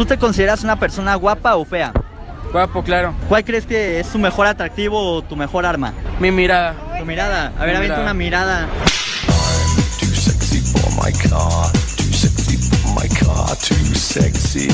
¿Tú te consideras una persona guapa o fea? Guapo, claro. ¿Cuál crees que es tu mejor atractivo o tu mejor arma? Mi mirada. Tu mirada. A ver, avienta una mirada. Too sexy for my car, too sexy for my car, too sexy.